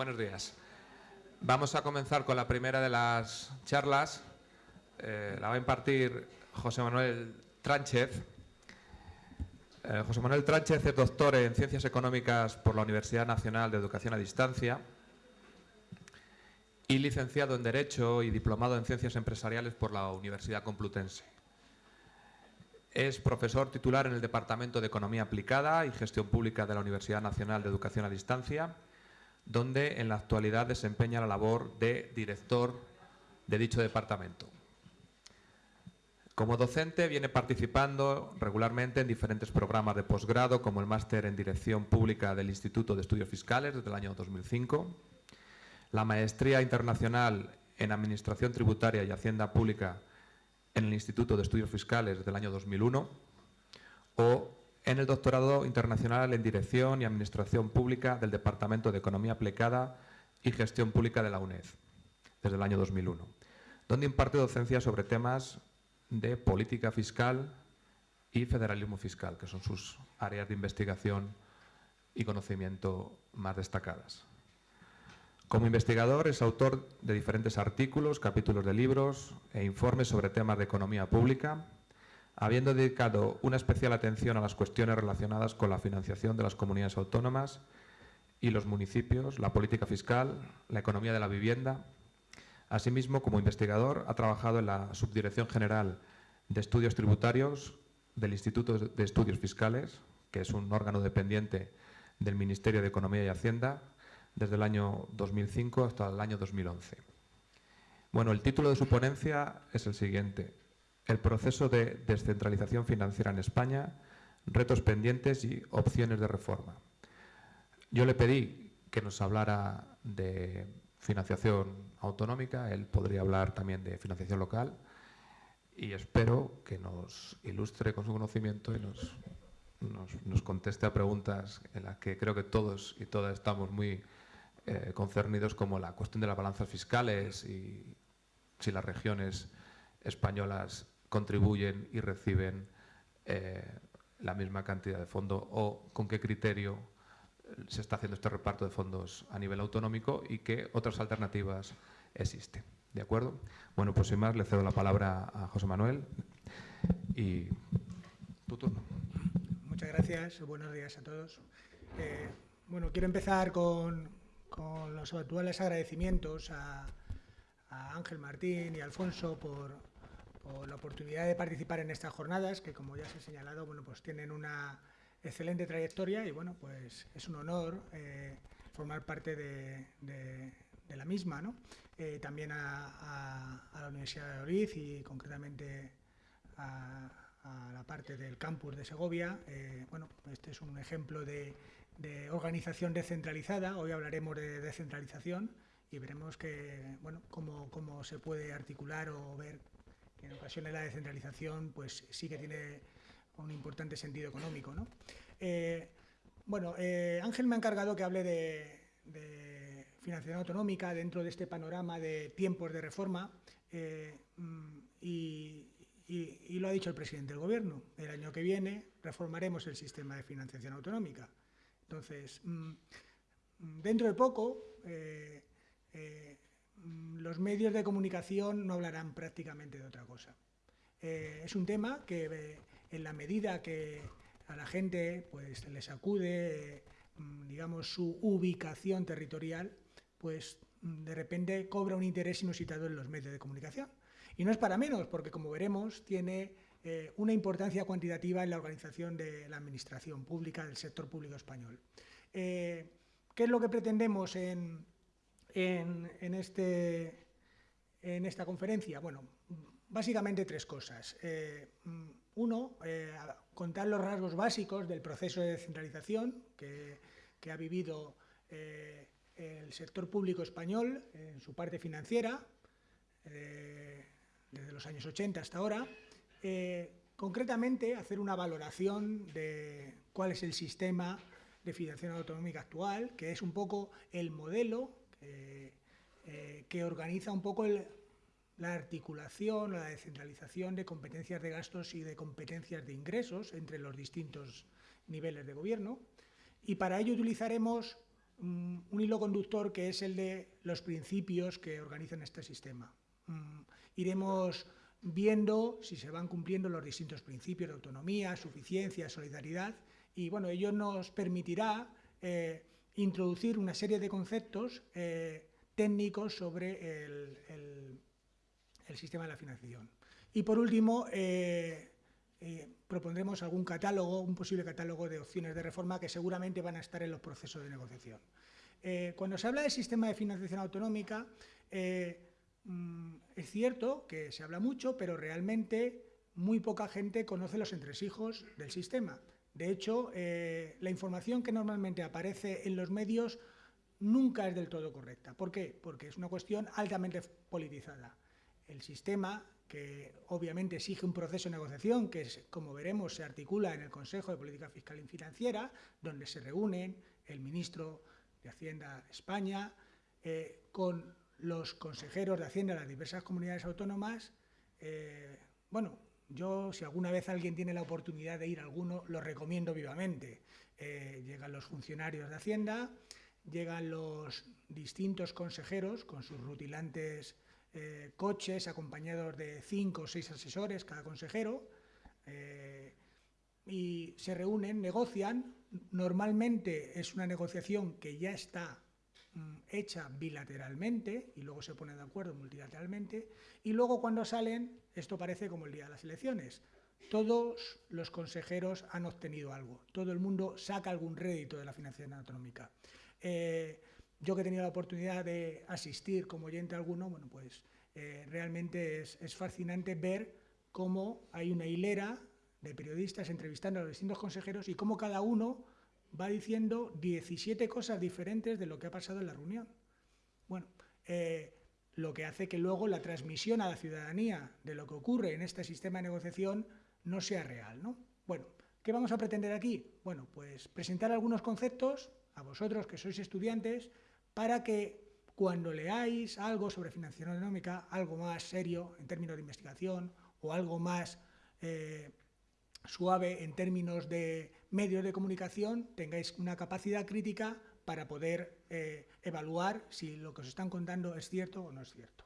buenos días. Vamos a comenzar con la primera de las charlas. Eh, la va a impartir José Manuel Tránchez. Eh, José Manuel Tránchez es doctor en Ciencias Económicas por la Universidad Nacional de Educación a Distancia y licenciado en Derecho y diplomado en Ciencias Empresariales por la Universidad Complutense. Es profesor titular en el Departamento de Economía Aplicada y Gestión Pública de la Universidad Nacional de Educación a Distancia, donde en la actualidad desempeña la labor de director de dicho departamento. Como docente viene participando regularmente en diferentes programas de posgrado, como el máster en Dirección Pública del Instituto de Estudios Fiscales desde el año 2005, la maestría internacional en Administración Tributaria y Hacienda Pública en el Instituto de Estudios Fiscales del año 2001 o en el doctorado internacional en Dirección y Administración Pública del Departamento de Economía Aplicada y Gestión Pública de la UNED desde el año 2001, donde imparte docencia sobre temas de política fiscal y federalismo fiscal, que son sus áreas de investigación y conocimiento más destacadas. Como investigador es autor de diferentes artículos, capítulos de libros e informes sobre temas de economía pública, habiendo dedicado una especial atención a las cuestiones relacionadas con la financiación de las comunidades autónomas y los municipios, la política fiscal, la economía de la vivienda. Asimismo, como investigador, ha trabajado en la Subdirección General de Estudios Tributarios del Instituto de Estudios Fiscales, que es un órgano dependiente del Ministerio de Economía y Hacienda, desde el año 2005 hasta el año 2011. Bueno, el título de su ponencia es el siguiente. El proceso de descentralización financiera en España, retos pendientes y opciones de reforma. Yo le pedí que nos hablara de financiación autonómica, él podría hablar también de financiación local y espero que nos ilustre con su conocimiento y nos, nos conteste a preguntas en las que creo que todos y todas estamos muy eh, concernidos como la cuestión de las balanzas fiscales y si las regiones españolas contribuyen y reciben eh, la misma cantidad de fondos o con qué criterio se está haciendo este reparto de fondos a nivel autonómico y qué otras alternativas existen. ¿De acuerdo? Bueno, pues sin más le cedo la palabra a José Manuel y tu turno. Muchas gracias, buenos días a todos. Eh, bueno, quiero empezar con, con los actuales agradecimientos a, Ángel Martín y Alfonso por, la oportunidad de participar en estas jornadas, que como ya se ha señalado, bueno, pues tienen una excelente trayectoria y bueno, pues es un honor eh, formar parte de, la misma. ¿no? Eh, también a, la Universidad de Oriz y concretamente a, la parte del campus de Segovia. Eh, bueno, este es un ejemplo de, de organización descentralizada. Hoy hablaremos de descentralización y veremos que, bueno, cómo, se puede articular o ver que en ocasiones la descentralización pues, sí que tiene un importante sentido económico. ¿no? Eh, bueno, eh, Ángel me ha encargado que hable de, financiación autonómica dentro de este panorama de tiempos de reforma eh, mm, y, lo ha dicho el presidente del Gobierno. El año que viene reformaremos el sistema de financiación autonómica. Entonces, mm, dentro de poco, los medios de comunicación no hablarán prácticamente de otra cosa. Eh, es un tema que en la medida que a la gente pues, le sacude mm, digamos, su ubicación territorial, pues de repente cobra un interés inusitado en los medios de comunicación. Y no es para menos, porque como veremos, tiene eh, una importancia cuantitativa en la organización de la administración pública, del sector público español. Eh, ¿Qué es lo que pretendemos en, este, en esta conferencia? Bueno, básicamente tres cosas. Eh, uno, contar los rasgos básicos del proceso de descentralización que, ha vivido el sector público español en su parte financiera, desde los años 80 hasta ahora, eh, concretamente, hacer una valoración de cuál es el sistema de financiación autonómica actual, que es un poco el modelo eh, que organiza un poco la articulación, la descentralización de competencias de gastos y de competencias de ingresos entre los distintos niveles de gobierno. Y para ello utilizaremos un hilo conductor que es el de los principios que organizan este sistema. Mm, iremos viendo si se van cumpliendo los distintos principios de autonomía, suficiencia, solidaridad, y bueno, ello nos permitirá eh, introducir una serie de conceptos eh, técnicos sobre el, sistema de la financiación. Y por último, eh, propondremos algún catálogo, un posible catálogo de opciones de reforma que seguramente van a estar en los procesos de negociación. cuando se habla del sistema de financiación autonómica, Mm, es cierto que se habla mucho, pero realmente muy poca gente conoce los entresijos del sistema. De hecho, eh, la información que normalmente aparece en los medios nunca es del todo correcta. ¿Por qué? Porque es una cuestión altamente politizada. El sistema, que obviamente exige un proceso de negociación, que como veremos se articula en el Consejo de Política Fiscal y Financiera, donde se reúnen el ministro de Hacienda España, eh, con los consejeros de Hacienda de las diversas comunidades autónomas, eh, bueno, yo si alguna vez alguien tiene la oportunidad de ir a alguno, lo recomiendo vivamente. Eh, llegan los funcionarios de Hacienda, llegan los distintos consejeros con sus rutilantes eh, coches acompañados de cinco o seis asesores cada consejero y se reúnen, negocian. Normalmente es una negociación que ya está hecha bilateralmente y luego se ponen de acuerdo multilateralmente y luego cuando salen, esto parece como el día de las elecciones, todos los consejeros han obtenido algo, todo el mundo saca algún rédito de la financiación autonómica. Eh, yo que he tenido la oportunidad de asistir como oyente alguno, bueno, pues eh, realmente es, es fascinante ver cómo hay una hilera de periodistas entrevistando a los distintos consejeros y cómo cada uno va diciendo 17 cosas diferentes de lo que ha pasado en la reunión. Bueno, eh, lo que hace que luego la transmisión a la ciudadanía de lo que ocurre en este sistema de negociación no sea real. ¿no? Bueno, ¿qué vamos a pretender aquí? Bueno, pues presentar algunos conceptos a vosotros que sois estudiantes para que cuando leáis algo sobre financiación económica, algo más serio en términos de investigación o algo más eh, suave en términos de medios de comunicación, tengáis una capacidad crítica para poder eh, evaluar si lo que os están contando es cierto o no es cierto.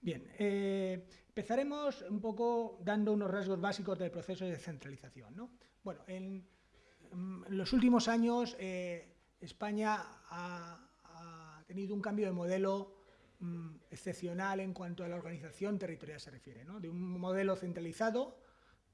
Bien, eh, empezaremos un poco dando unos rasgos básicos del proceso de descentralización. ¿no? Bueno, en, los últimos años eh, España ha, tenido un cambio de modelo mm, excepcional en cuanto a la organización territorial se refiere, ¿no? de un modelo centralizado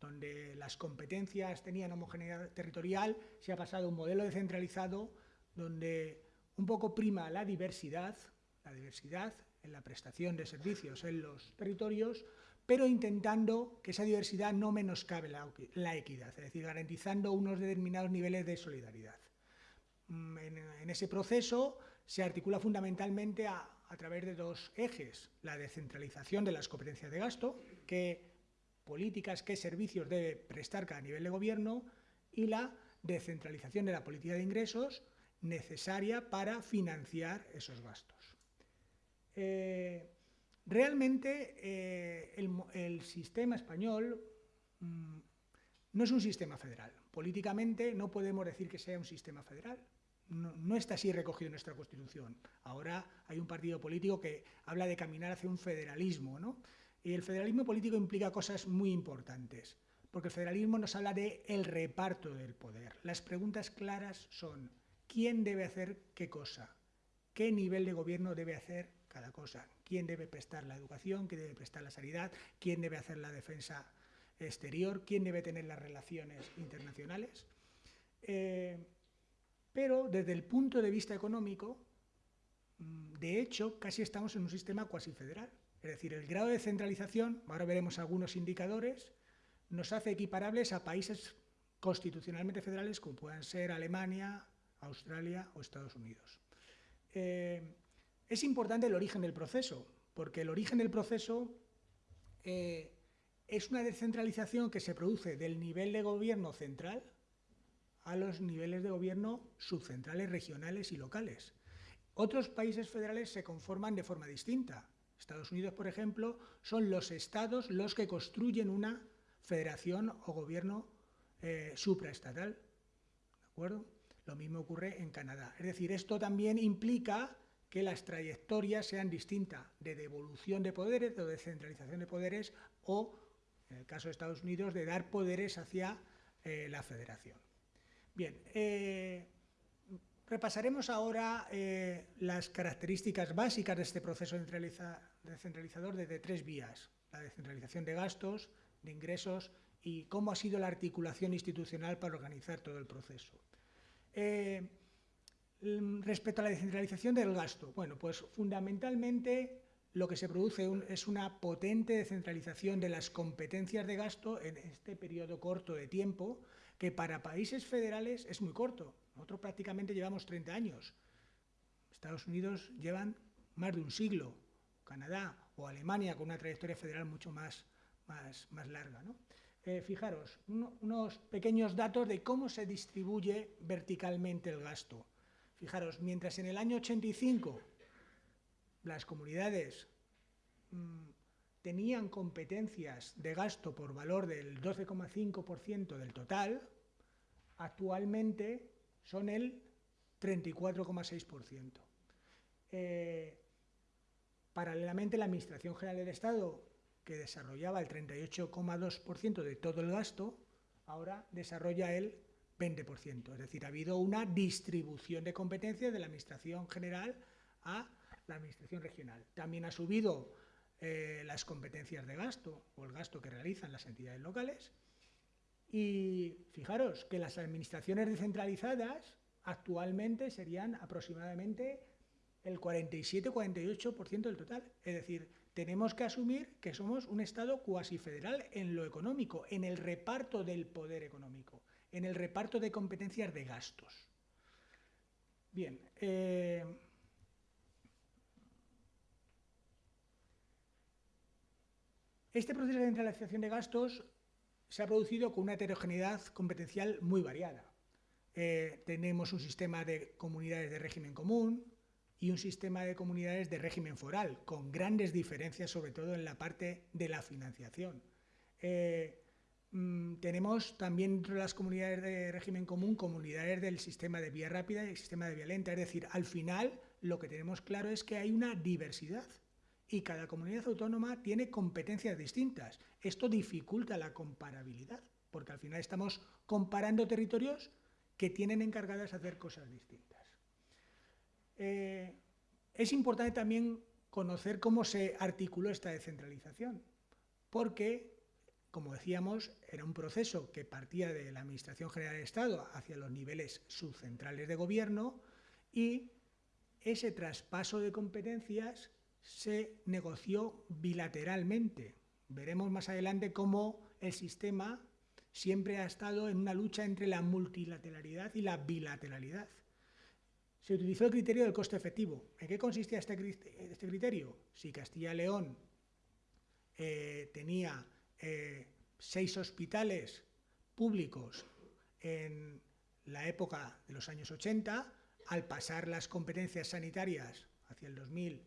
donde las competencias tenían homogeneidad territorial, se ha pasado a un modelo descentralizado donde un poco prima la diversidad, la diversidad en la prestación de servicios en los territorios, pero intentando que esa diversidad no menoscabe la, la equidad, es decir, garantizando unos determinados niveles de solidaridad. Mm, en, ese proceso se articula fundamentalmente a, a través de dos ejes, la descentralización de las competencias de gasto, que políticas, qué servicios debe prestar cada nivel de gobierno y la descentralización de la política de ingresos necesaria para financiar esos gastos. Eh, realmente eh, el, sistema español mm, no es un sistema federal. Políticamente no podemos decir que sea un sistema federal. No, no, está así recogido en nuestra Constitución. Ahora hay un partido político que habla de caminar hacia un federalismo, ¿no? Y el federalismo político implica cosas muy importantes, porque el federalismo nos habla de el reparto del poder. Las preguntas claras son, ¿quién debe hacer qué cosa? ¿Qué nivel de gobierno debe hacer cada cosa? ¿Quién debe prestar la educación? ¿Quién debe prestar la sanidad? ¿Quién debe hacer la defensa exterior? ¿Quién debe tener las relaciones internacionales? Eh, pero desde el punto de vista económico, mm, de hecho, casi estamos en un sistema cuasi federal. Es decir, el grado de centralización, ahora veremos algunos indicadores, nos hace equiparables a países constitucionalmente federales como puedan ser Alemania, Australia o Estados Unidos. Eh, es importante el origen del proceso, porque el origen del proceso eh, es una descentralización que se produce del nivel de gobierno central a los niveles de gobierno subcentrales, regionales y locales. Otros países federales se conforman de forma distinta. Estados Unidos, por ejemplo, son los estados los que construyen una federación o gobierno eh, supraestatal. ¿De acuerdo? Lo mismo ocurre en Canadá. Es decir, esto también implica que las trayectorias sean distintas de devolución de poderes, de descentralización de poderes o, en el caso de Estados Unidos, de dar poderes hacia eh, la federación. Bien, eh, repasaremos ahora las características básicas de este proceso descentralizador desde tres vías. La descentralización de gastos, de ingresos y cómo ha sido la articulación institucional para organizar todo el proceso. Mm, respecto a la descentralización del gasto, bueno, pues fundamentalmente lo que se produce es una potente descentralización de las competencias de gasto en este periodo corto de tiempo, que para países federales es muy corto. Nosotros prácticamente llevamos 30 años. Estados Unidos llevan más de un siglo, Canadá o Alemania con una trayectoria federal mucho más, más, más larga. Eh, fijaros, unos pequeños datos de cómo se distribuye verticalmente el gasto. Fijaros, mientras en el año 85 las comunidades mm, tenían competencias de gasto por valor del 12,5% del total, actualmente son el 34,6%. Eh, paralelamente, la Administración General del Estado, que desarrollaba el 38,2% de todo el gasto, ahora desarrolla el 20%. Es decir, ha habido una distribución de competencias de la Administración General a la Administración Regional. También ha subido eh, las competencias de gasto o el gasto que realizan las entidades locales. Y fijaros que las administraciones descentralizadas actualmente serían aproximadamente el 47-48% del total. Es decir, tenemos que asumir que somos un Estado cuasi federal en lo económico, en el reparto del poder económico en el reparto de competencias de gastos. Bien, eh, este proceso de centralización de gastos se ha producido con una heterogeneidad competencial muy variada. Eh, tenemos un sistema de comunidades de régimen común y un sistema de comunidades de régimen foral, con grandes diferencias, sobre todo en la parte de la financiación. Eh, Mm, tenemos también dentro de las comunidades de régimen común comunidades del sistema de vía rápida y el sistema de vía lenta. Es decir, al final lo que tenemos claro es que hay una diversidad y cada comunidad autónoma tiene competencias distintas. Esto dificulta la comparabilidad, porque al final estamos comparando territorios que tienen encargadas hacer cosas distintas. Eh, es importante también conocer cómo se articuló esta descentralización, porque como decíamos, era un proceso que partía de la Administración General del Estado hacia los niveles subcentrales de gobierno y ese traspaso de competencias se negoció bilateralmente. Veremos más adelante cómo el sistema siempre ha estado en una lucha entre la multilateralidad y la bilateralidad. Se utilizó el criterio del coste efectivo. ¿En qué consistía este, este criterio? Si Castilla-León eh, tenía eh, seis hospitales públicos en la época de los años 80, al pasar las competencias sanitarias hacia el 2000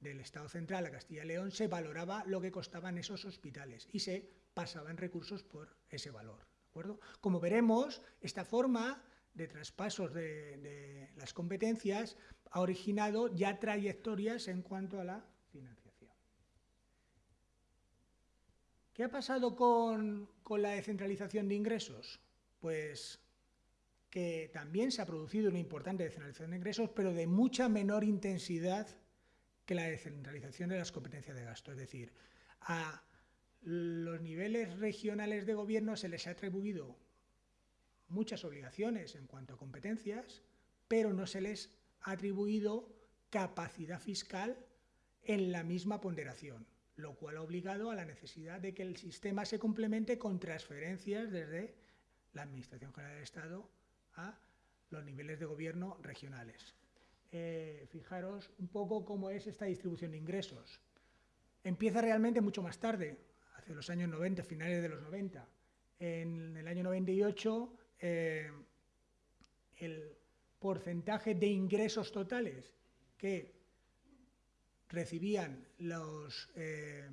del Estado Central a Castilla y León, se valoraba lo que costaban esos hospitales y se pasaban recursos por ese valor. acuerdo? Como veremos, esta forma de traspasos de, las competencias ha originado ya trayectorias en cuanto a la financiación. ¿Qué ha pasado con, la descentralización de ingresos? Pues que también se ha producido una importante descentralización de ingresos, pero de mucha menor intensidad que la descentralización de las competencias de gasto. Es decir, a los niveles regionales de gobierno se les ha atribuido muchas obligaciones en cuanto a competencias, pero no se les ha atribuido capacidad fiscal en la misma ponderación lo cual ha obligado a la necesidad de que el sistema se complemente con transferencias desde la Administración General del Estado a los niveles de gobierno regionales. Eh, fijaros un poco cómo es esta distribución de ingresos. Empieza realmente mucho más tarde, hacia los años 90, finales de los 90. En el año 98, eh, el porcentaje de ingresos totales que recibían los, eh,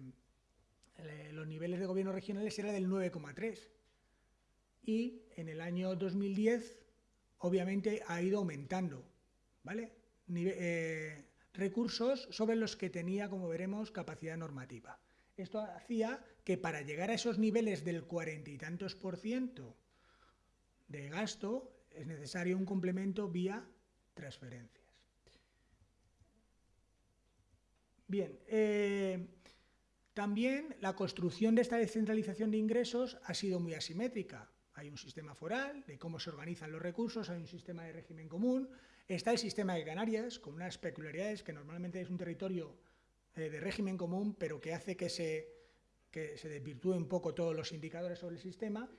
los niveles de gobierno regionales era del 9,3 y en el año 2010 obviamente ha ido aumentando, ¿vale? Eh, recursos sobre los que tenía, como veremos, capacidad normativa. Esto hacía que para llegar a esos niveles del cuarenta y tantos por ciento de gasto es necesario un complemento vía transferencias. Bien, eh, también la construcción de esta descentralización de ingresos ha sido muy asimétrica. Hay un sistema foral de cómo se organizan los recursos, hay un sistema de régimen común, está el sistema de Canarias con unas peculiaridades que normalmente es un territorio eh, de régimen común, pero que hace que se, que se desvirtúe un poco todos los indicadores sobre el sistema,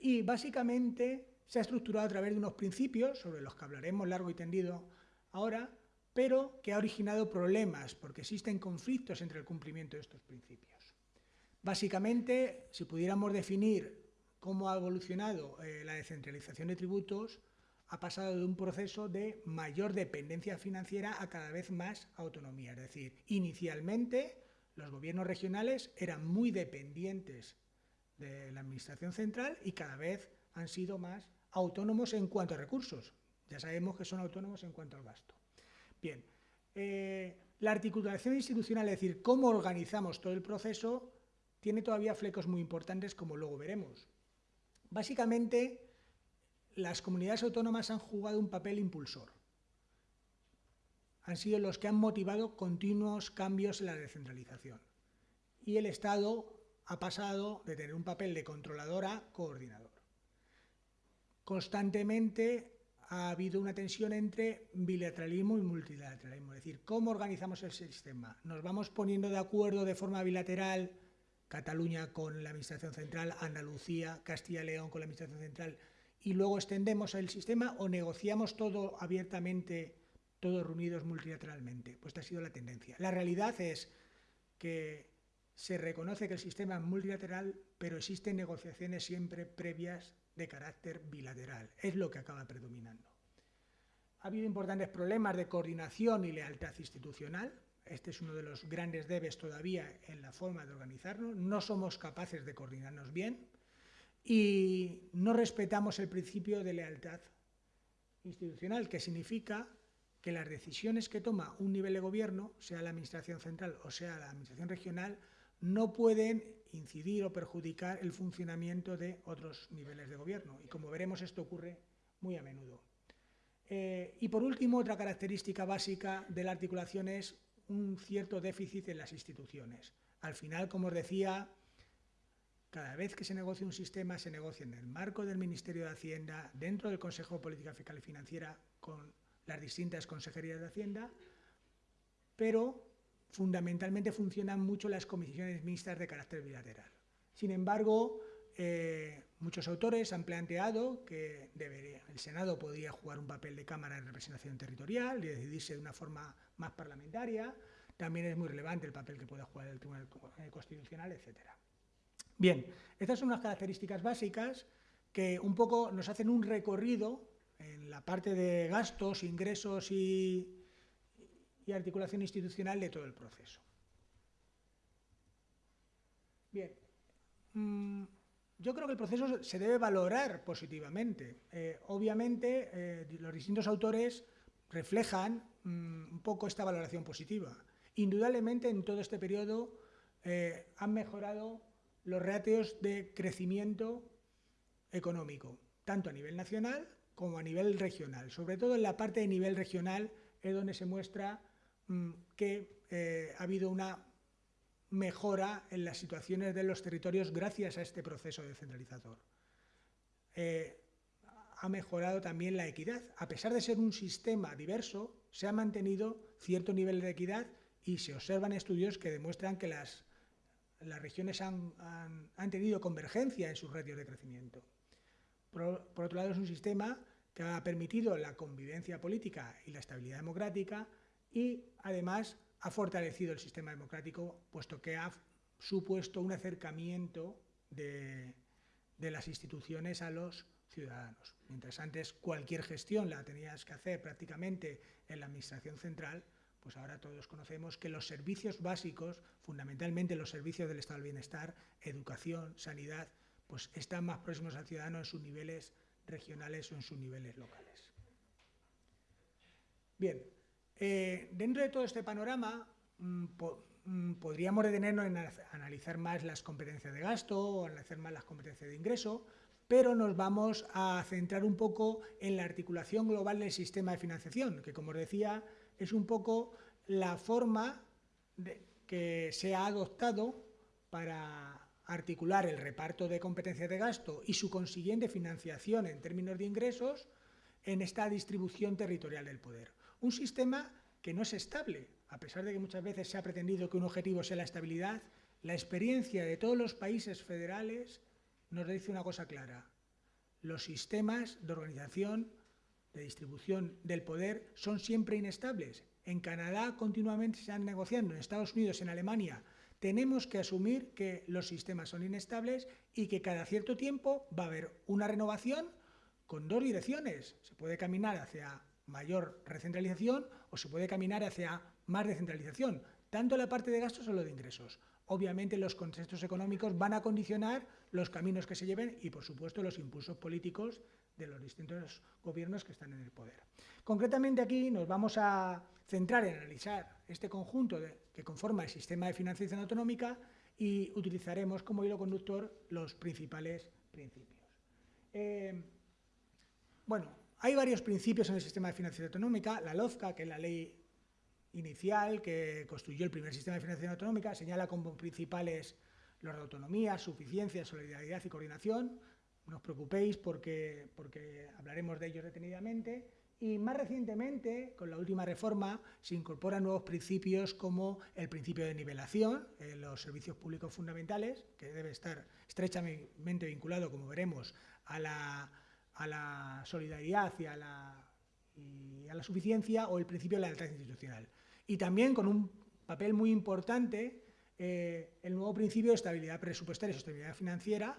y básicamente se ha estructurado a través de unos principios, sobre los que hablaremos largo y tendido ahora, pero que ha originado problemas, porque existen conflictos entre el cumplimiento de estos principios. Básicamente, si pudiéramos definir cómo ha evolucionado eh, la descentralización de tributos, ha pasado de un proceso de mayor dependencia financiera a cada vez más autonomía. Es decir, inicialmente los gobiernos regionales eran muy dependientes de la Administración central y cada vez han sido más autónomos en cuanto a recursos. Ya sabemos que son autónomos en cuanto al gasto. Bien, eh, la articulación institucional, es decir, cómo organizamos todo el proceso, tiene todavía flecos muy importantes, como luego veremos. Básicamente, las comunidades autónomas han jugado un papel impulsor. Han sido los que han motivado continuos cambios en la descentralización. Y el Estado ha pasado de tener un papel de controlador a coordinador. Constantemente ha habido una tensión entre bilateralismo y multilateralismo, es decir, cómo organizamos el sistema. Nos vamos poniendo de acuerdo de forma bilateral, Cataluña con la Administración Central, Andalucía, Castilla y León con la Administración Central, y luego extendemos el sistema o negociamos todo abiertamente, todos reunidos multilateralmente. Pues esta ha sido la tendencia. La realidad es que se reconoce que el sistema es multilateral, pero existen negociaciones siempre previas de carácter bilateral. Es lo que acaba predominando. Ha habido importantes problemas de coordinación y lealtad institucional. Este es uno de los grandes debes todavía en la forma de organizarnos. No somos capaces de coordinarnos bien y no respetamos el principio de lealtad institucional, que significa que las decisiones que toma un nivel de gobierno, sea la administración central o sea la administración regional, no pueden incidir o perjudicar el funcionamiento de otros niveles de gobierno. Y como veremos, esto ocurre muy a menudo. Eh, y por último, otra característica básica de la articulación es un cierto déficit en las instituciones. Al final, como os decía, cada vez que se negocia un sistema, se negocia en el marco del Ministerio de Hacienda, dentro del Consejo de Política Fiscal y Financiera, con las distintas consejerías de Hacienda, pero fundamentalmente funcionan mucho las comisiones mixtas de carácter bilateral. Sin embargo, eh, muchos autores han planteado que el Senado podría jugar un papel de Cámara de representación territorial y decidirse de una forma más parlamentaria. También es muy relevante el papel que pueda jugar el Tribunal Constitucional, etcétera. Bien, estas son unas características básicas que un poco nos hacen un recorrido en la parte de gastos, ingresos y, articulación institucional de todo el proceso. Bien, mm, yo creo que el proceso se debe valorar positivamente. Eh, obviamente, eh, los distintos autores reflejan mm, un poco esta valoración positiva. Indudablemente, en todo este periodo eh, han mejorado los ratios de crecimiento económico, tanto a nivel nacional como a nivel regional. Sobre todo en la parte de nivel regional es donde se muestra que eh, ha habido una mejora en las situaciones de los territorios gracias a este proceso descentralizador. Eh, ha mejorado también la equidad. A pesar de ser un sistema diverso, se ha mantenido cierto nivel de equidad y se observan estudios que demuestran que las las regiones han, tenido convergencia en sus ratios de crecimiento. Por, otro lado, es un sistema que ha permitido la convivencia política y la estabilidad democrática y, además, ha fortalecido el sistema democrático, puesto que ha supuesto un acercamiento de, las instituciones a los ciudadanos. Mientras antes cualquier gestión la tenías que hacer prácticamente en la administración central, pues ahora todos conocemos que los servicios básicos, fundamentalmente los servicios del estado del bienestar, educación, sanidad, pues están más próximos al ciudadano en sus niveles regionales o en sus niveles locales. Bien, eh, dentro de todo este panorama mm, mm, podríamos detenernos en analizar más las competencias de gasto o analizar más las competencias de ingreso, pero nos vamos a centrar un poco en la articulación global del sistema de financiación, que como os decía, es un poco la forma que se ha adoptado para articular el reparto de competencias de gasto y su consiguiente financiación en términos de ingresos en esta distribución territorial del poder. Un sistema que no es estable, a pesar de que muchas veces se ha pretendido que un objetivo sea la estabilidad, la experiencia de todos los países federales nos dice una cosa clara. Los sistemas de organización, de distribución del poder son siempre inestables. En Canadá continuamente se están negociando, en Estados Unidos, en Alemania. Tenemos que asumir que los sistemas son inestables y que cada cierto tiempo va a haber una renovación con dos direcciones. Se puede caminar hacia mayor recentralización o se puede caminar hacia más descentralización, tanto la parte de gastos como lo de ingresos obviamente los contextos económicos van a condicionar los caminos que se lleven y, por supuesto, los impulsos políticos de los distintos gobiernos que están en el poder. Concretamente aquí nos vamos a centrar en analizar este conjunto que conforma el sistema de financiación autonómica y utilizaremos como hilo conductor los principales principios. Eh, bueno, hay varios principios en el sistema de financiación autonómica, la LOFCA, que es la ley inicial que construyó el primer sistema de financiación autonómica señala como principales los de autonomía, suficiencia, solidaridad y coordinación. No os preocupéis porque, porque hablaremos de ellos detenidamente. Y más recientemente, con la última reforma, se incorporan nuevos principios como el principio de nivelación en los servicios públicos fundamentales, que debe estar estrechamente vinculado, como veremos, a la, a la solidaridad y a la, a la suficiencia, o el principio de la lealtad institucional y también con un papel muy importante eh, el nuevo principio de estabilidad presupuestaria y sostenibilidad financiera,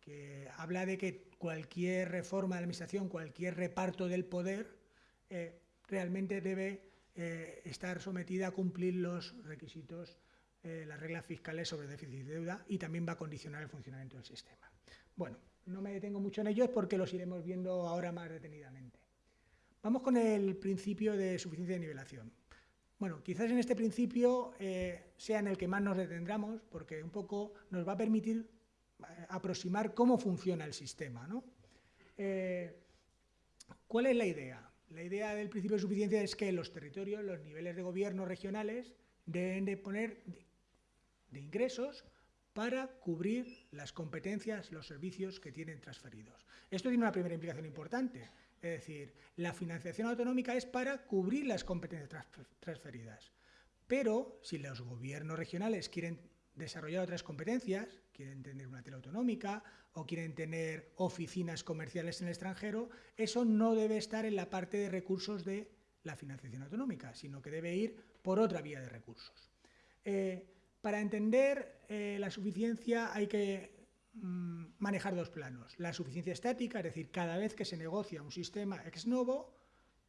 que habla de que cualquier reforma de la administración, cualquier reparto del poder, eh, realmente debe eh, estar sometida a cumplir los requisitos, las reglas fiscales sobre déficit y deuda, y también va a condicionar el funcionamiento del sistema. Bueno, no me detengo mucho en ellos porque los iremos viendo ahora más detenidamente. Vamos con el principio de suficiencia de nivelación. Bueno, quizás en este principio eh, sea en el que más nos detendremos, porque un poco nos va a permitir eh, aproximar cómo funciona el sistema. Eh, ¿Cuál es la idea? La idea del principio de suficiencia es que los territorios, los niveles de gobierno regionales, deben de poner de ingresos para cubrir las competencias, los servicios que tienen transferidos. Esto tiene una primera implicación importante, es decir, la financiación autonómica es para cubrir las competencias transferidas. Pero si los gobiernos regionales quieren desarrollar otras competencias, quieren tener una tele autonómica o quieren tener oficinas comerciales en el extranjero, eso no debe estar en la parte de recursos de la financiación autonómica, sino que debe ir por otra vía de recursos. Eh, para entender eh, la suficiencia hay que Mm, manejar dos planos. La suficiencia estática, es decir, cada vez que se negocia un sistema ex novo,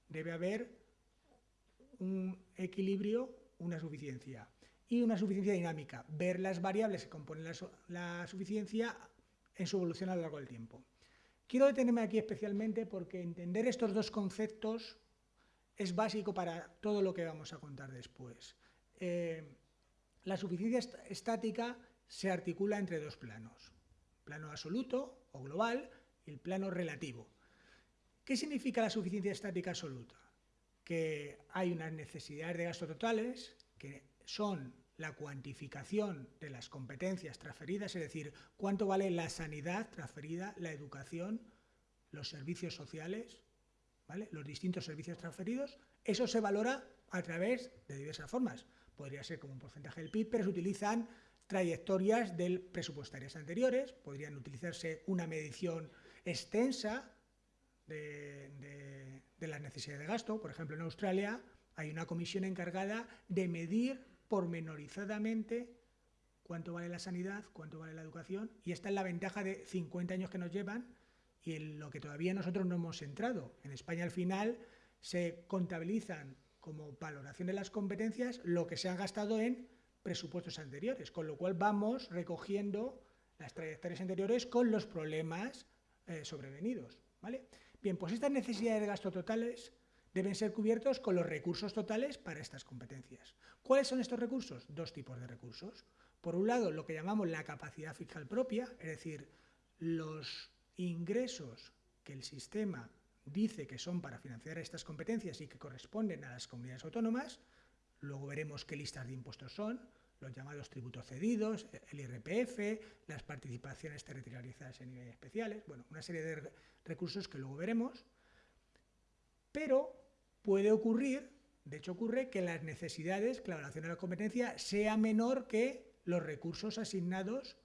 debe haber un equilibrio, una suficiencia. Y una suficiencia dinámica, ver las variables que componen la, suficiencia en su evolución a lo largo del tiempo. Quiero detenerme aquí especialmente porque entender estos dos conceptos es básico para todo lo que vamos a contar después. Eh, la suficiencia estática se articula entre dos planos plano absoluto o global y el plano relativo. ¿Qué significa la suficiencia estática absoluta? Que hay unas necesidades de gasto totales que son la cuantificación de las competencias transferidas, es decir, cuánto vale la sanidad transferida, la educación, los servicios sociales, los distintos servicios transferidos, eso se valora a través de diversas formas. Podría ser como un porcentaje del PIB, pero se utilizan trayectorias del presupuestarias anteriores, podrían utilizarse una medición extensa de, las necesidades de gasto. Por ejemplo, en Australia hay una comisión encargada de medir pormenorizadamente cuánto vale la sanidad, cuánto vale la educación, y esta es la ventaja de 50 años que nos llevan y en lo que todavía nosotros no hemos entrado. En España al final se contabilizan como valoración de las competencias lo que se ha gastado en presupuestos anteriores, con lo cual vamos recogiendo las trayectorias anteriores con los problemas eh, sobrevenidos. ¿vale? Bien, pues estas necesidades de gasto totales deben ser cubiertos con los recursos totales para estas competencias. ¿Cuáles son estos recursos? Dos tipos de recursos. Por un lado, lo que llamamos la capacidad fiscal propia, es decir, los ingresos que el sistema dice que son para financiar estas competencias y que corresponden a las comunidades autónomas, luego veremos qué listas de impuestos son, los llamados tributos cedidos, el IRPF, las participaciones territorializadas en niveles especiales, bueno, una serie de recursos que luego veremos, pero puede ocurrir, de hecho ocurre, que las necesidades, que la evaluación de la competencia sea menor que los recursos asignados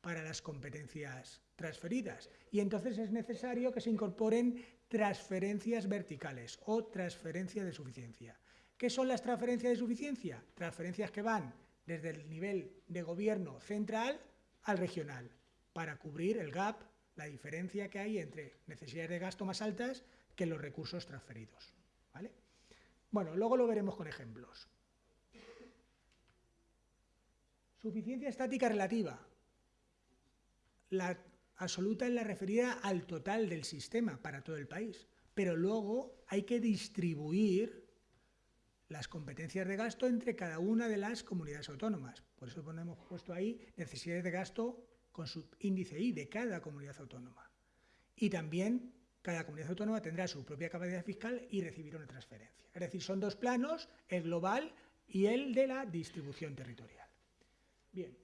para las competencias transferidas. Y entonces es necesario que se incorporen transferencias verticales o transferencias de suficiencia. ¿Qué son las transferencias de suficiencia? Transferencias que van desde el nivel de gobierno central al regional, para cubrir el gap, la diferencia que hay entre necesidades de gasto más altas que los recursos transferidos. ¿vale? Bueno, luego lo veremos con ejemplos. Suficiencia estática relativa. La absoluta es la referida al total del sistema para todo el país, pero luego hay que distribuir las competencias de gasto entre cada una de las comunidades autónomas. Por eso ponemos puesto ahí necesidades de gasto con su índice I de cada comunidad autónoma. Y también cada comunidad autónoma tendrá su propia capacidad fiscal y recibirá una transferencia. Es decir, son dos planos, el global y el de la distribución territorial. Bien,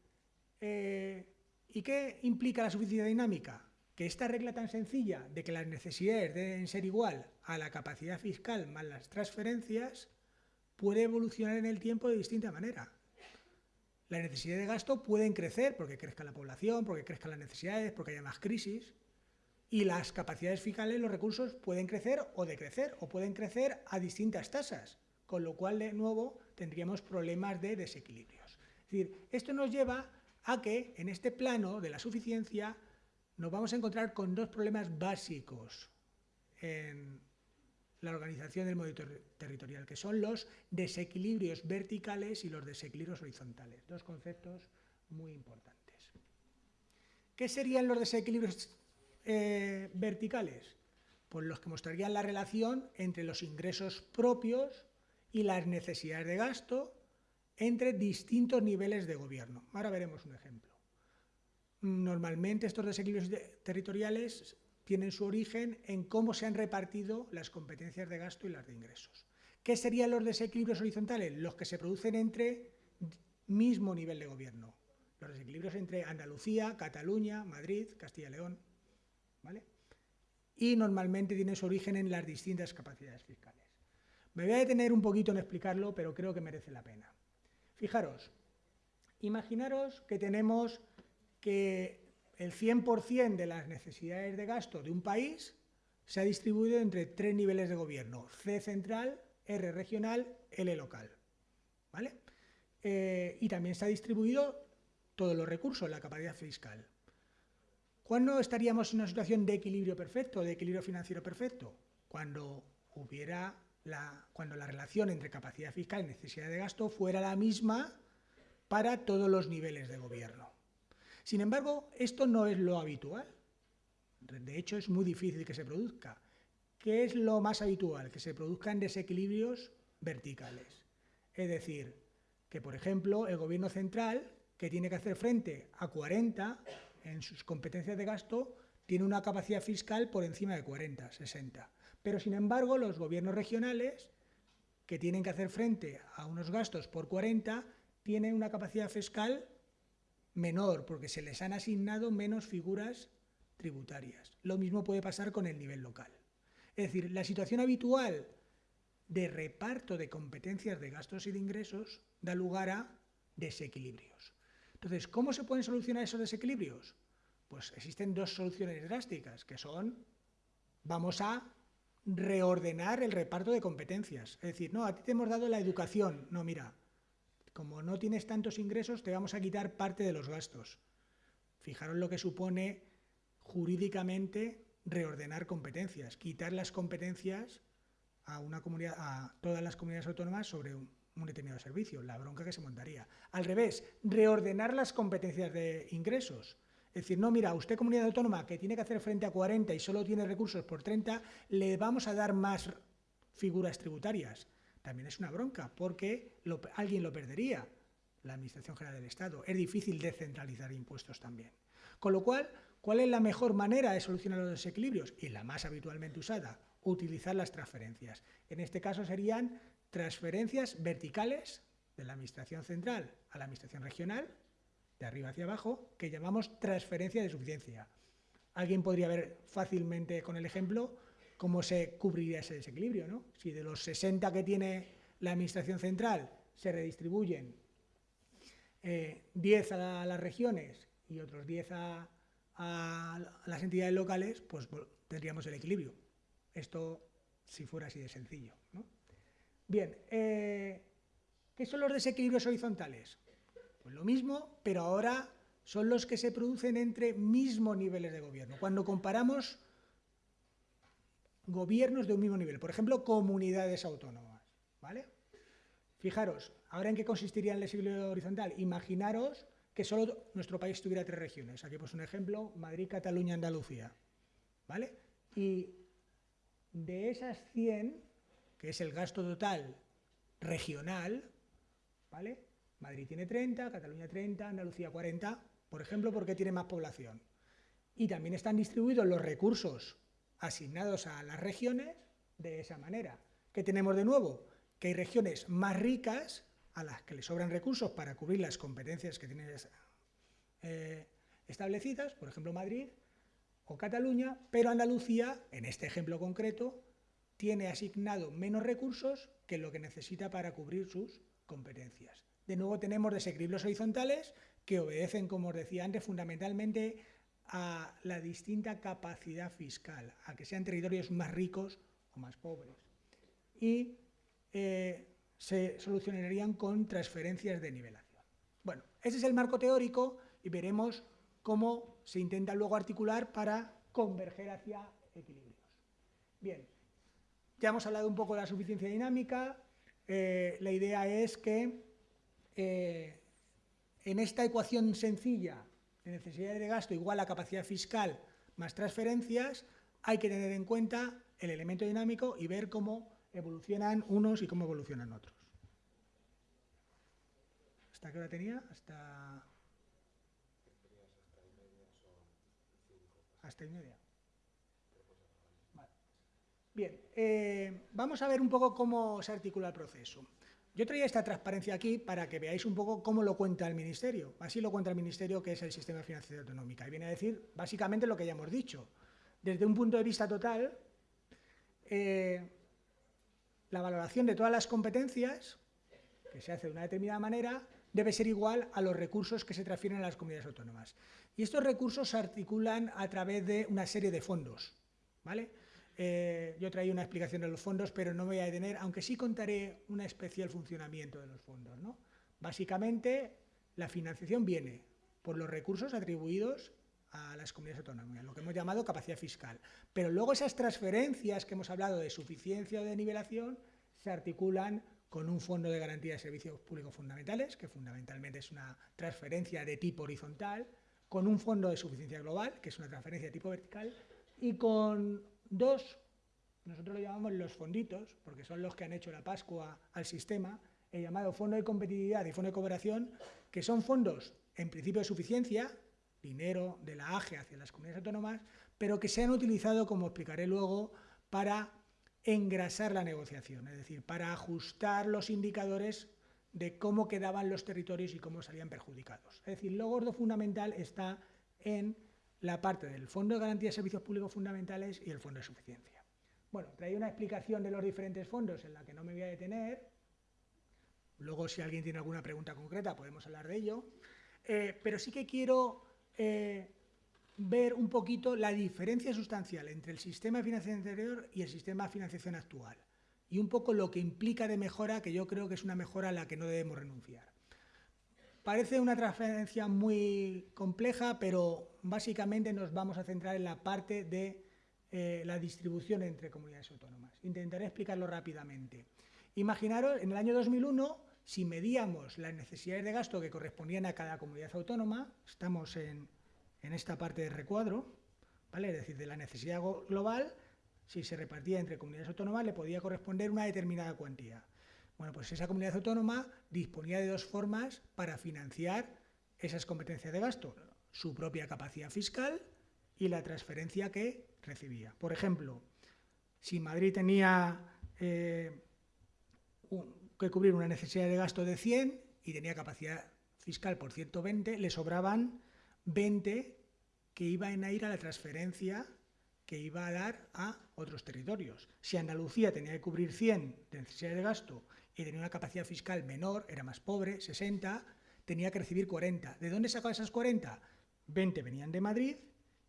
eh, ¿y qué implica la suficiencia dinámica? Que esta regla tan sencilla de que las necesidades deben ser igual a la capacidad fiscal más las transferencias puede evolucionar en el tiempo de distinta manera. Las necesidades de gasto pueden crecer porque crezca la población, porque crezcan las necesidades, porque haya más crisis, y las capacidades fiscales, los recursos pueden crecer o decrecer, o pueden crecer a distintas tasas, con lo cual de nuevo tendríamos problemas de desequilibrios. Es decir, esto nos lleva a que en este plano de la suficiencia nos vamos a encontrar con dos problemas básicos en la organización del modelo territorial, que son los desequilibrios verticales y los desequilibrios horizontales, dos conceptos muy importantes. ¿Qué serían los desequilibrios eh, verticales? Pues los que mostrarían la relación entre los ingresos propios y las necesidades de gasto entre distintos niveles de gobierno. Ahora veremos un ejemplo. Normalmente estos desequilibrios territoriales tienen su origen en cómo se han repartido las competencias de gasto y las de ingresos. ¿Qué serían los desequilibrios horizontales? Los que se producen entre mismo nivel de gobierno. Los desequilibrios entre Andalucía, Cataluña, Madrid, Castilla y León. ¿vale? Y normalmente tienen su origen en las distintas capacidades fiscales. Me voy a detener un poquito en explicarlo, pero creo que merece la pena. Fijaros, imaginaros que tenemos que el 100% de las necesidades de gasto de un país se ha distribuido entre tres niveles de gobierno, C central, R regional, L local. ¿vale? Eh, y también se ha distribuido todos los recursos, la capacidad fiscal. ¿Cuándo estaríamos en una situación de equilibrio perfecto, de equilibrio financiero perfecto? Cuando hubiera la, cuando la relación entre capacidad fiscal y necesidad de gasto fuera la misma para todos los niveles de gobierno. Sin embargo, esto no es lo habitual. De hecho, es muy difícil que se produzca. ¿Qué es lo más habitual? Que se produzcan desequilibrios verticales. Es decir, que por ejemplo el gobierno central, que tiene que hacer frente a 40 en sus competencias de gasto, tiene una capacidad fiscal por encima de 40, 60. Pero sin embargo, los gobiernos regionales, que tienen que hacer frente a unos gastos por 40, tienen una capacidad fiscal menor, porque se les han asignado menos figuras tributarias. Lo mismo puede pasar con el nivel local. Es decir, la situación habitual de reparto de competencias de gastos y de ingresos da lugar a desequilibrios. Entonces, ¿cómo se pueden solucionar esos desequilibrios? Pues existen dos soluciones drásticas, que son, vamos a reordenar el reparto de competencias. Es decir, no, a ti te hemos dado la educación. No, mira, como no tienes tantos ingresos, te vamos a quitar parte de los gastos. Fijaros lo que supone jurídicamente reordenar competencias, quitar las competencias a, una comunidad, a todas las comunidades autónomas sobre un, determinado servicio, la bronca que se montaría. Al revés, reordenar las competencias de ingresos, Es decir, no, mira, usted comunidad autónoma que tiene que hacer frente a 40 y solo tiene recursos por 30, le vamos a dar más figuras tributarias. También es una bronca, porque alguien lo perdería, la Administración General del Estado. Es difícil descentralizar impuestos también. Con lo cual, ¿cuál es la mejor manera de solucionar los desequilibrios? Y la más habitualmente usada, utilizar las transferencias. En este caso serían transferencias verticales de la Administración Central a la Administración Regional, de arriba hacia abajo, que llamamos transferencia de suficiencia. Alguien podría ver fácilmente con el ejemplo cómo se cubriría ese desequilibrio. ¿no? Si de los 60 que tiene la Administración Central se redistribuyen 10 eh, a las regiones y otros 10 a, las entidades locales, pues tendríamos el equilibrio. Esto si fuera así de sencillo. Bien, eh, ¿qué son los desequilibrios horizontales? Lo mismo, pero ahora son los que se producen entre mismos niveles de gobierno. Cuando comparamos gobiernos de un mismo nivel, por ejemplo, comunidades autónomas, ¿vale? Fijaros, ¿ahora en qué consistiría el desequilibrio horizontal? Imaginaros que solo nuestro país tuviera tres regiones. Aquí pues un ejemplo, Madrid, Cataluña, Andalucía, ¿vale? Y de esas 100, que es el gasto total regional, ¿vale? Madrid tiene 30, Cataluña 30, Andalucía 40, por ejemplo, porque tiene más población. Y también están distribuidos los recursos asignados a las regiones de esa manera. ¿Qué tenemos de nuevo? Que hay regiones más ricas a las que le sobran recursos para cubrir las competencias que tienen eh, establecidas, por ejemplo Madrid o Cataluña, pero Andalucía, en este ejemplo concreto, tiene asignado menos recursos que lo que necesita para cubrir sus competencias. De nuevo tenemos desequilibrios horizontales que obedecen, como os decía antes, fundamentalmente a la distinta capacidad fiscal, a que sean territorios más ricos o más pobres. Y eh, se solucionarían con transferencias de nivelación. Bueno, ese es el marco teórico y veremos cómo se intenta luego articular para converger hacia equilibrios. Bien, ya hemos hablado un poco de la suficiencia dinámica, eh, la idea es que eh, en esta ecuación sencilla de necesidad de gasto igual a capacidad fiscal más transferencias, hay que tener en cuenta el elemento dinámico y ver cómo evolucionan unos y cómo evolucionan otros. ¿Hasta qué hora tenía? Hasta... Hasta y media. Bien, eh, vamos a ver un poco cómo se articula el proceso. Yo traía esta transparencia aquí para que veáis un poco cómo lo cuenta el Ministerio. Así lo cuenta el Ministerio, que es el Sistema Financiero Autonómico. Y viene a decir básicamente lo que ya hemos dicho. Desde un punto de vista total, eh, la valoración de todas las competencias, que se hace de una determinada manera, debe ser igual a los recursos que se transfieren a las comunidades autónomas. Y estos recursos se articulan a través de una serie de fondos. ¿vale? Eh, yo traía una explicación de los fondos, pero no me voy a detener, aunque sí contaré un especial funcionamiento de los fondos. ¿no? Básicamente, la financiación viene por los recursos atribuidos a las comunidades autónomas, lo que hemos llamado capacidad fiscal. Pero luego esas transferencias que hemos hablado de suficiencia o de nivelación se articulan con un fondo de garantía de servicios públicos fundamentales, que fundamentalmente es una transferencia de tipo horizontal, con un fondo de suficiencia global, que es una transferencia de tipo vertical, y con Dos, nosotros lo llamamos los fonditos, porque son los que han hecho la Pascua al sistema, el llamado Fondo de Competitividad y Fondo de Cooperación, que son fondos en principio de suficiencia, dinero de la AGE hacia las comunidades autónomas, pero que se han utilizado, como explicaré luego, para engrasar la negociación, es decir, para ajustar los indicadores de cómo quedaban los territorios y cómo salían perjudicados. Es decir, lo gordo fundamental está en la parte del Fondo de Garantía de Servicios Públicos Fundamentales y el Fondo de Suficiencia. Bueno, traía una explicación de los diferentes fondos en la que no me voy a detener. Luego, si alguien tiene alguna pregunta concreta, podemos hablar de ello. Eh, pero sí que quiero eh, ver un poquito la diferencia sustancial entre el sistema de financiación anterior y el sistema de financiación actual. Y un poco lo que implica de mejora, que yo creo que es una mejora a la que no debemos renunciar. Parece una transferencia muy compleja, pero básicamente nos vamos a centrar en la parte de eh, la distribución entre comunidades autónomas. Intentaré explicarlo rápidamente. Imaginaros, en el año 2001, si medíamos las necesidades de gasto que correspondían a cada comunidad autónoma, estamos en, esta parte del recuadro, ¿vale? es decir, de la necesidad global, si se repartía entre comunidades autónomas, le podía corresponder una determinada cuantía. Bueno, pues esa comunidad autónoma disponía de dos formas para financiar esas competencias de gasto, su propia capacidad fiscal y la transferencia que recibía. Por ejemplo, si Madrid tenía eh, que cubrir una necesidad de gasto de 100 y tenía capacidad fiscal por 120, le sobraban 20 que iban a ir a la transferencia que iba a dar a otros territorios. Si Andalucía tenía que cubrir 100 de necesidad de gasto y tenía una capacidad fiscal menor, era más pobre, 60, tenía que recibir 40. ¿De dónde sacaba esas 40? 20 venían de Madrid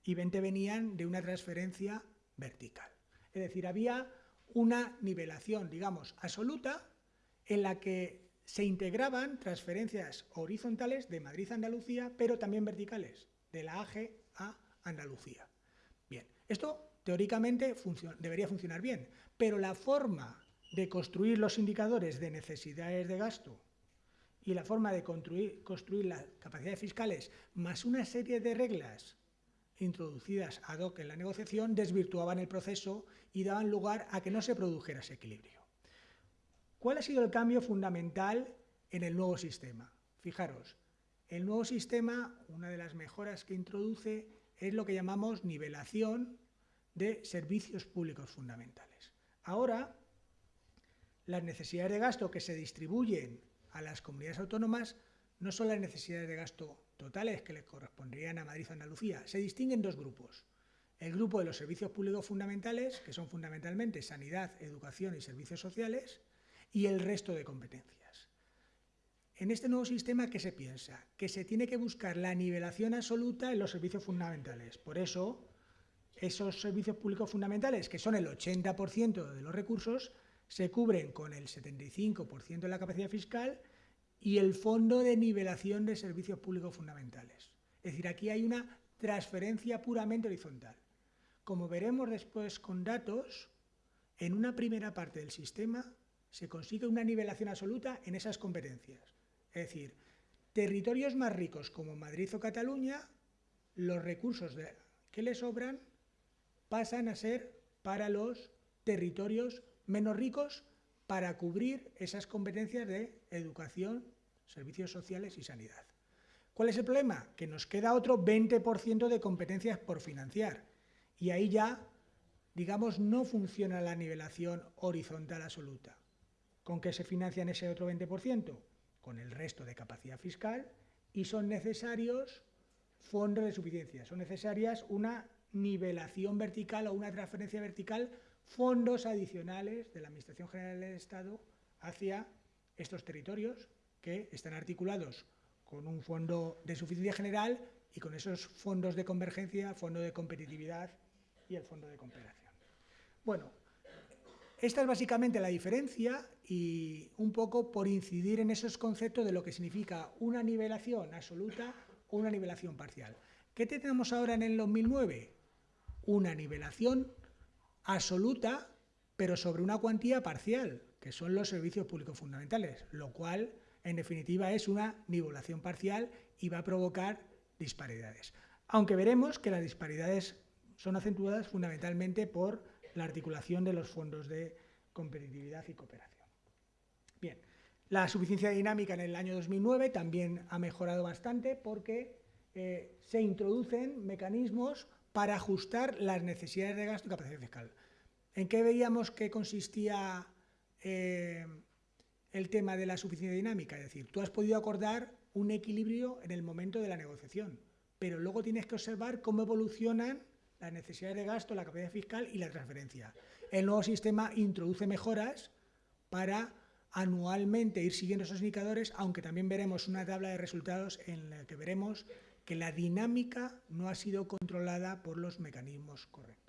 y 20 venían de una transferencia vertical. Es decir, había una nivelación, digamos, absoluta en la que se integraban transferencias horizontales de Madrid a Andalucía, pero también verticales, de la AG a Andalucía. Bien, esto teóricamente debería funcionar bien, pero la forma de construir los indicadores de necesidades de gasto y la forma de construir, construir las capacidades fiscales, más una serie de reglas introducidas ad hoc en la negociación, desvirtuaban el proceso y daban lugar a que no se produjera ese equilibrio. ¿Cuál ha sido el cambio fundamental en el nuevo sistema? Fijaros, el nuevo sistema, una de las mejoras que introduce es lo que llamamos nivelación de servicios públicos fundamentales. Ahora, las necesidades de gasto que se distribuyen a las comunidades autónomas no son las necesidades de gasto totales que le corresponderían a Madrid o Andalucía, se distinguen dos grupos. El grupo de los servicios públicos fundamentales, que son fundamentalmente sanidad, educación y servicios sociales, y el resto de competencias. En este nuevo sistema, ¿qué se piensa? Que se tiene que buscar la nivelación absoluta en los servicios fundamentales. Por eso, esos servicios públicos fundamentales, que son el 80% de los recursos, se cubren con el 75% de la capacidad fiscal y el Fondo de Nivelación de Servicios Públicos Fundamentales. Es decir, aquí hay una transferencia puramente horizontal. Como veremos después con datos, en una primera parte del sistema se consigue una nivelación absoluta en esas competencias. Es decir, territorios más ricos como Madrid o Cataluña, los recursos que les sobran pasan a ser para los territorios menos ricos para cubrir esas competencias de educación, servicios sociales y sanidad. ¿Cuál es el problema? Que nos queda otro 20% de competencias por financiar y ahí ya, digamos, no funciona la nivelación horizontal absoluta. ¿Con qué se financian ese otro 20%? Con el resto de capacidad fiscal y son necesarios fondos de suficiencia, son necesarias una nivelación vertical o una transferencia vertical fondos adicionales de la Administración General del Estado hacia estos territorios que están articulados con un fondo de suficiencia general y con esos fondos de convergencia, fondo de competitividad y el fondo de cooperación. Bueno, esta es básicamente la diferencia y un poco por incidir en esos conceptos de lo que significa una nivelación absoluta o una nivelación parcial. ¿Qué tenemos ahora en el 2009? Una nivelación absoluta, pero sobre una cuantía parcial, que son los servicios públicos fundamentales, lo cual, en definitiva, es una nivelación parcial y va a provocar disparidades. Aunque veremos que las disparidades son acentuadas fundamentalmente por la articulación de los fondos de competitividad y cooperación. Bien, la suficiencia dinámica en el año 2009 también ha mejorado bastante porque eh, se introducen mecanismos para ajustar las necesidades de gasto y capacidad fiscal. ¿En qué veíamos que consistía eh, el tema de la suficiencia dinámica? Es decir, tú has podido acordar un equilibrio en el momento de la negociación, pero luego tienes que observar cómo evolucionan las necesidades de gasto, la capacidad fiscal y la transferencia. El nuevo sistema introduce mejoras para anualmente ir siguiendo esos indicadores, aunque también veremos una tabla de resultados en la que veremos que la dinámica no ha sido controlada por los mecanismos correctos.